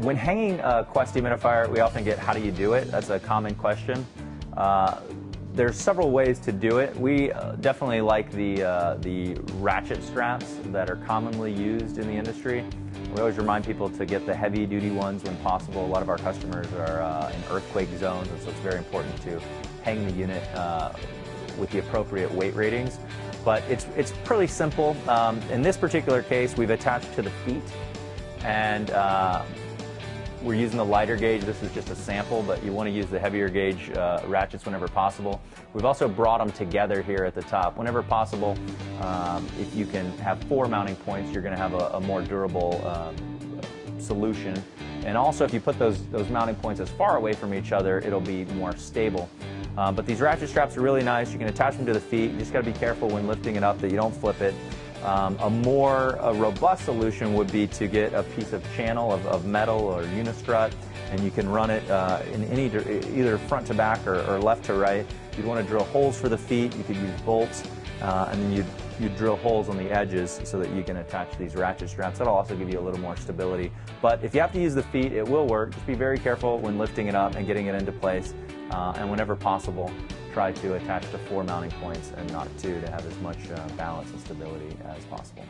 when hanging a Quest dehumidifier, we often get, how do you do it? That's a common question. Uh, there's several ways to do it. We uh, definitely like the, uh, the ratchet straps that are commonly used in the industry. We always remind people to get the heavy duty ones when possible. A lot of our customers are uh, in earthquake zones, and so it's very important to hang the unit uh, with the appropriate weight ratings. But it's, it's pretty simple. Um, in this particular case, we've attached to the feet, and we're using the lighter gauge. This is just a sample, but you want to use the heavier gauge uh, ratchets whenever possible. We've also brought them together here at the top. Whenever possible, um, if you can have four mounting points, you're going to have a, a more durable um, solution. And also, if you put those, those mounting points as far away from each other, it'll be more stable. Uh, but these ratchet straps are really nice. You can attach them to the feet. You just got to be careful when lifting it up that you don't flip it. Um, a more a robust solution would be to get a piece of channel of, of metal or unistrut and you can run it uh, in any either front to back or, or, left to right. You'd want to drill holes for the feet. You could use bolts uh, and then you'd, you'd drill holes on the edges so that you can attach these ratchet straps. That'll also give you a little more stability. But if you have to use the feet, it will work. Just be very careful when lifting it up and getting it into place. Uh, and whenever possible, try to attach to four mounting points and not two to have as much uh, balance and stability as possible.